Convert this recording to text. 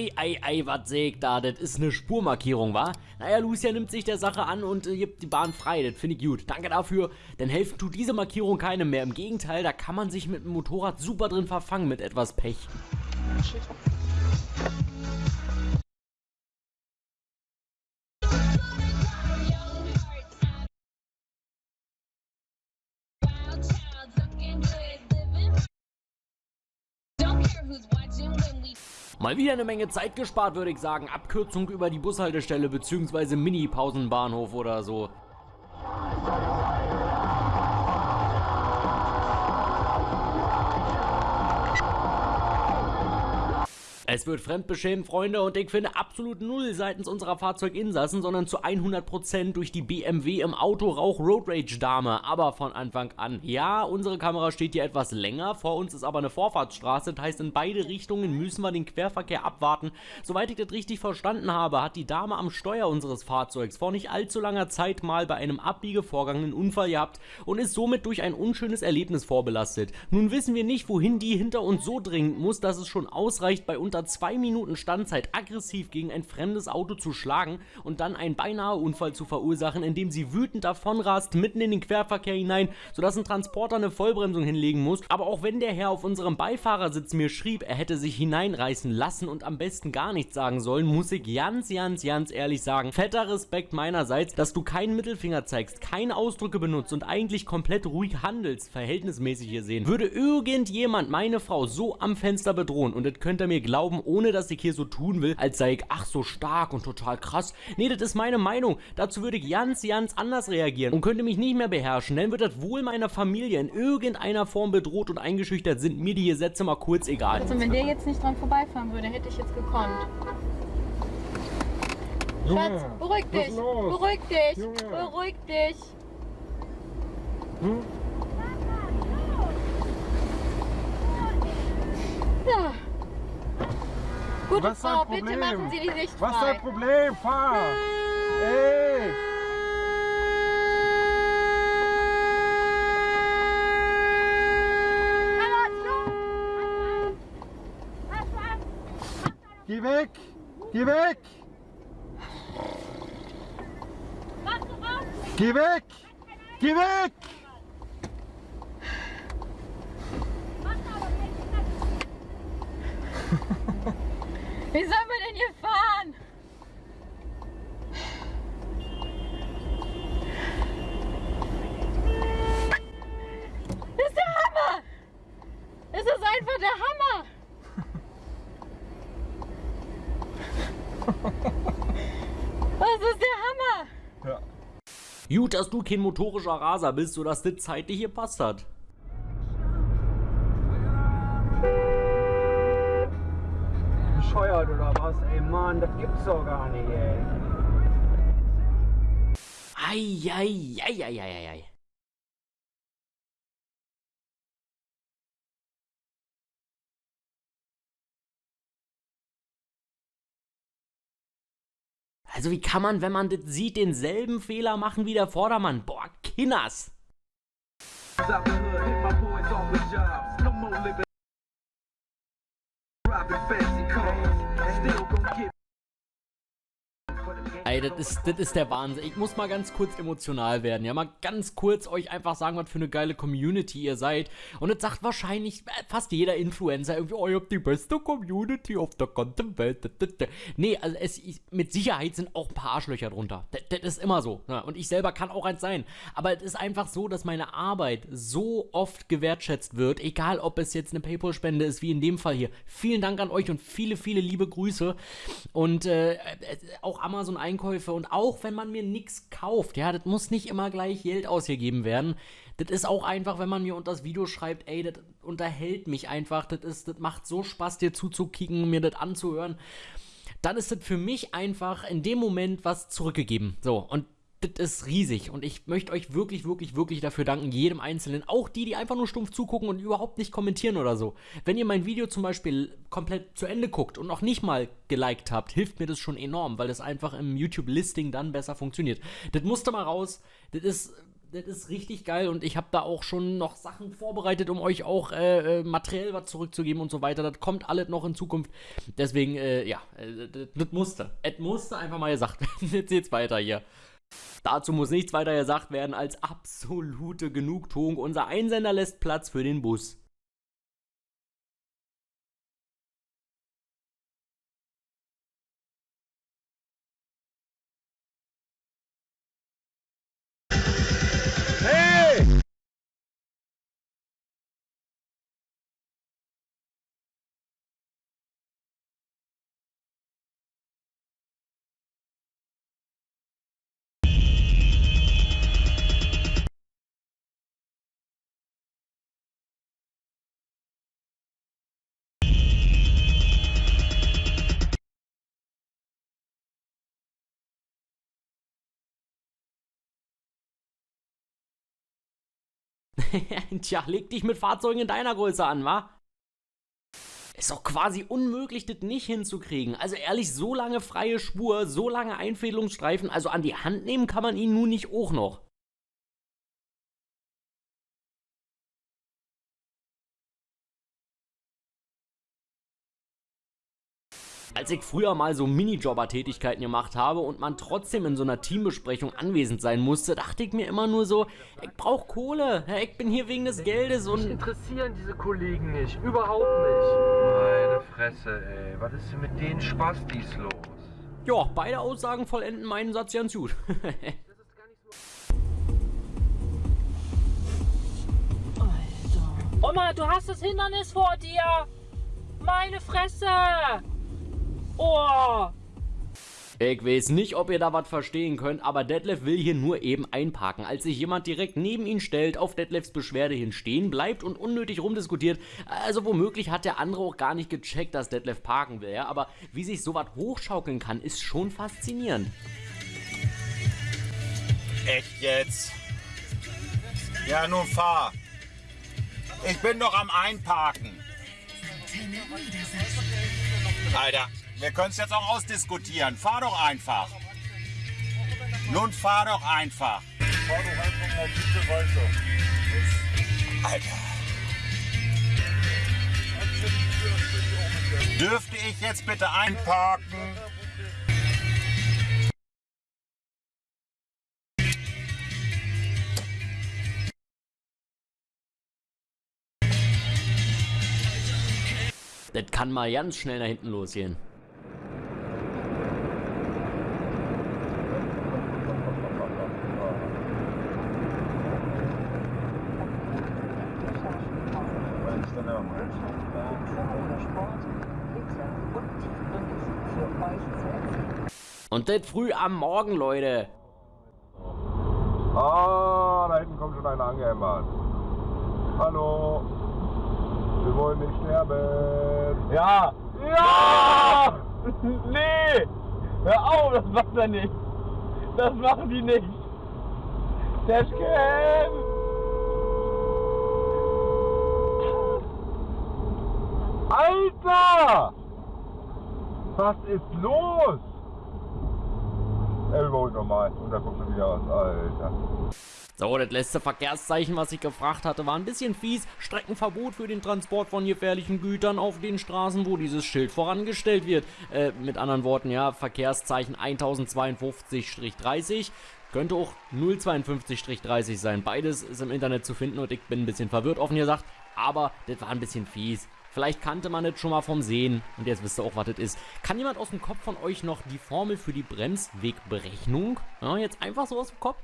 Ei, ei, ei, was sägt da? Das ist eine Spurmarkierung, wa? Naja, Lucia nimmt sich der Sache an und äh, gibt die Bahn frei. Das finde ich gut. Danke dafür. Denn helfen tut diese Markierung keinem mehr. Im Gegenteil, da kann man sich mit dem Motorrad super drin verfangen mit etwas Pech. Shit. Mal wieder eine Menge Zeit gespart, würde ich sagen. Abkürzung über die Bushaltestelle bzw. Mini-Pausenbahnhof oder so. Es wird fremdbeschämt, Freunde, und ich finde absolut null seitens unserer Fahrzeuginsassen, sondern zu 100% durch die BMW im Autorauch Road Rage Dame. Aber von Anfang an. Ja, unsere Kamera steht hier etwas länger, vor uns ist aber eine Vorfahrtsstraße, das heißt in beide Richtungen müssen wir den Querverkehr abwarten. Soweit ich das richtig verstanden habe, hat die Dame am Steuer unseres Fahrzeugs vor nicht allzu langer Zeit mal bei einem Abbiegevorgang einen Unfall gehabt und ist somit durch ein unschönes Erlebnis vorbelastet. Nun wissen wir nicht, wohin die hinter uns so dringend muss, dass es schon ausreicht, bei unter unter zwei Minuten Standzeit aggressiv gegen ein fremdes Auto zu schlagen und dann einen beinahe Unfall zu verursachen, indem sie wütend davonrast, mitten in den Querverkehr hinein, sodass ein Transporter eine Vollbremsung hinlegen muss. Aber auch wenn der Herr auf unserem Beifahrersitz mir schrieb, er hätte sich hineinreißen lassen und am besten gar nichts sagen sollen, muss ich ganz, ganz, ganz ehrlich sagen, fetter Respekt meinerseits, dass du keinen Mittelfinger zeigst, keine Ausdrücke benutzt und eigentlich komplett ruhig handelst, verhältnismäßig hier sehen. Würde irgendjemand meine Frau so am Fenster bedrohen und das könnt ihr mir glauben, glauben, ohne dass ich hier so tun will, als sei ich ach so stark und total krass. Nee, das ist meine Meinung. Dazu würde ich ganz, ganz anders reagieren und könnte mich nicht mehr beherrschen. Dann wird das wohl meiner Familie in irgendeiner Form bedroht und eingeschüchtert, sind mir die Gesetze mal kurz egal. Also wenn der jetzt nicht dran vorbeifahren würde, hätte ich jetzt gekonnt. Schatz, beruhig dich, beruhig dich, Junge. beruhig dich. Hm? Ja. Gute Was Frau, bitte machen Sie die Sicht frei. Was ist dein Problem? Fahr! Ey! Geh weg! Geh weg! Geh weg! Geh weg! Wie sollen wir denn hier fahren? Das ist der Hammer! Das ist einfach der Hammer! Das ist der Hammer! Ja. Gut, dass du kein motorischer Raser bist, sodass das zeitlich hier passt hat. Bescheuert oder was? Ey Mann, das gibt's doch gar nicht, ey. Eieieiei. Also wie kann man, wenn man das sieht, denselben Fehler machen wie der Vordermann? Boah, Kinners! Ey, das ist, das ist der Wahnsinn. Ich muss mal ganz kurz emotional werden. Ja, mal ganz kurz euch einfach sagen, was für eine geile Community ihr seid. Und das sagt wahrscheinlich fast jeder Influencer irgendwie, oh, ihr habt die beste Community auf der ganzen Welt. Nee, also es, mit Sicherheit sind auch ein paar Arschlöcher drunter. Das, das ist immer so. Ja, und ich selber kann auch eins sein. Aber es ist einfach so, dass meine Arbeit so oft gewertschätzt wird, egal ob es jetzt eine Paypal-Spende ist, wie in dem Fall hier. Vielen Dank an euch und viele, viele liebe Grüße. Und äh, auch Amazon Einkauf Einkäufe und auch wenn man mir nichts kauft, ja, das muss nicht immer gleich Geld ausgegeben werden. Das ist auch einfach, wenn man mir unter das Video schreibt, ey, das unterhält mich einfach, das ist, das macht so Spaß, dir zuzukicken, mir das anzuhören. Dann ist das für mich einfach in dem Moment was zurückgegeben. So, und das ist riesig und ich möchte euch wirklich, wirklich, wirklich dafür danken, jedem Einzelnen, auch die, die einfach nur stumpf zugucken und überhaupt nicht kommentieren oder so. Wenn ihr mein Video zum Beispiel komplett zu Ende guckt und noch nicht mal geliked habt, hilft mir das schon enorm, weil das einfach im YouTube-Listing dann besser funktioniert. Das musste mal raus, das ist das ist richtig geil und ich habe da auch schon noch Sachen vorbereitet, um euch auch äh, äh, materiell was zurückzugeben und so weiter. Das kommt alles noch in Zukunft. Deswegen, äh, ja, äh, das, das musste. Es musste einfach mal gesagt werden. Jetzt geht's weiter hier. Dazu muss nichts weiter gesagt werden als absolute Genugtuung. Unser Einsender lässt Platz für den Bus. Tja, leg dich mit Fahrzeugen in deiner Größe an, wa? Ist doch quasi unmöglich, das nicht hinzukriegen. Also ehrlich, so lange freie Spur, so lange Einfädelungsstreifen, also an die Hand nehmen kann man ihn nun nicht auch noch. Als ich früher mal so Minijobber-Tätigkeiten gemacht habe und man trotzdem in so einer Teambesprechung anwesend sein musste, dachte ich mir immer nur so, ich brauch Kohle, ich bin hier wegen des Geldes und... Mich interessieren diese Kollegen nicht, überhaupt nicht. Meine Fresse, ey, was ist denn mit den Spastis los? Ja, beide Aussagen vollenden meinen Satz ganz gut. Alter. Oma, du hast das Hindernis vor dir! Meine Fresse! Oh! Ich weiß nicht, ob ihr da was verstehen könnt, aber Detlef will hier nur eben einparken. Als sich jemand direkt neben ihn stellt, auf Detlefs Beschwerde hin stehen bleibt und unnötig rumdiskutiert, also womöglich hat der andere auch gar nicht gecheckt, dass Detlef parken will, ja? aber wie sich sowas hochschaukeln kann, ist schon faszinierend. Echt jetzt? Ja, nun fahr. Ich bin doch am Einparken. Alter, wir können es jetzt auch ausdiskutieren. Fahr doch einfach. Nun fahr doch einfach. Fahr doch einfach mal bitte weiter. Alter. Dürfte ich jetzt bitte einparken? Das kann mal ganz schnell nach hinten losgehen. Und das früh am Morgen, Leute. Ah, da hinten kommt schon einer angehämmert. Hallo. Wir wollen nicht sterben. Ja! Ja! nee! Hör auf, das macht er nicht. Das machen die nicht. Dashcam! Alter! Was ist los? Überholt nochmal und dann kommt schon wieder was, Alter. So, das letzte Verkehrszeichen, was ich gefragt hatte, war ein bisschen fies. Streckenverbot für den Transport von gefährlichen Gütern auf den Straßen, wo dieses Schild vorangestellt wird. Äh, mit anderen Worten, ja, Verkehrszeichen 1052-30. Könnte auch 052-30 sein. Beides ist im Internet zu finden und ich bin ein bisschen verwirrt, offen gesagt. Aber das war ein bisschen fies. Vielleicht kannte man das schon mal vom Sehen und jetzt wisst ihr auch, was das ist. Kann jemand aus dem Kopf von euch noch die Formel für die Bremswegberechnung? Ja, jetzt einfach so aus dem Kopf?